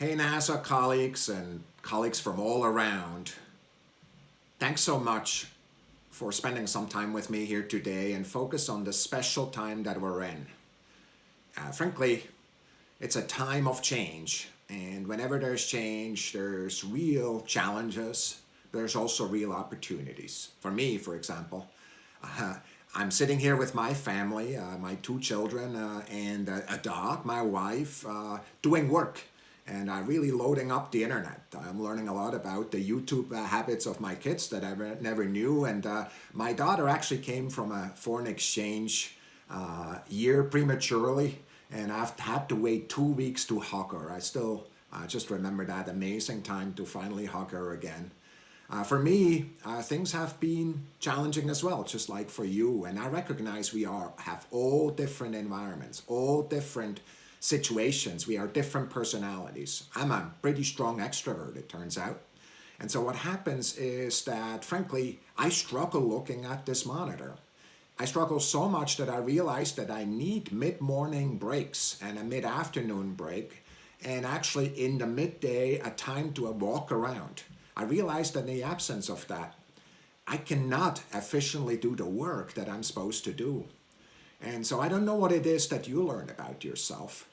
Hey NASA colleagues and colleagues from all around, thanks so much for spending some time with me here today and focus on the special time that we're in. Uh, frankly, it's a time of change and whenever there's change, there's real challenges, there's also real opportunities. For me, for example, uh, I'm sitting here with my family, uh, my two children uh, and a, a, dog, my wife, uh, doing work and I'm really loading up the internet. I'm learning a lot about the YouTube uh, habits of my kids that I never knew and uh, my daughter actually came from a foreign exchange uh, year prematurely and I've had to wait two weeks to hug her. I still just remember that amazing time to finally hug her again. Uh, for me, uh, things have been challenging as well, just like for you. And I recognize we are have all different environments, all different situations. We are different personalities. I'm a pretty strong extrovert, it turns out. And so what happens is that, frankly, I struggle looking at this monitor. I struggle so much that I realize that I need mid-morning breaks and a mid-afternoon break and actually in the midday a time to walk around. I realized that in the absence of that, I cannot efficiently do the work that I'm supposed to do. And so I don't know what it is that you learn about yourself,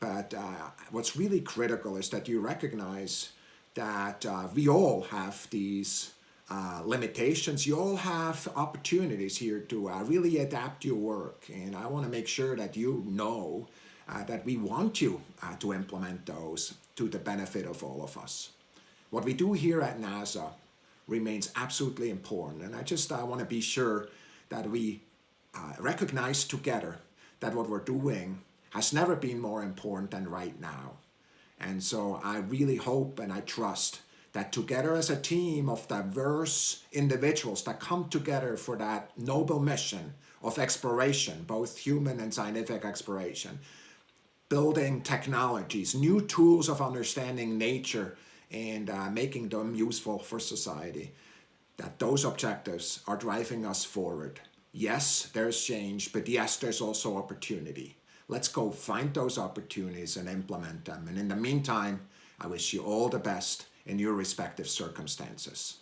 but uh, what's really critical is that you recognize that uh, we all have these uh, limitations. You all have opportunities here to uh, really adapt your work. And I want to make sure that you know uh, that we want you uh, to implement those to the benefit of all of us. What we do here at NASA remains absolutely important. And I just uh, want to be sure that we recognize together that what we're doing has never been more important than right now. And so I really hope and I trust that together as a team of diverse individuals that come together for that noble mission of exploration, both human and scientific exploration, building technologies, new tools of understanding nature and uh, making them useful for society, that those objectives are driving us forward. Yes, there's change, but yes, there's also opportunity. Let's go find those opportunities and implement them. And in the meantime, I wish you all the best in your respective circumstances.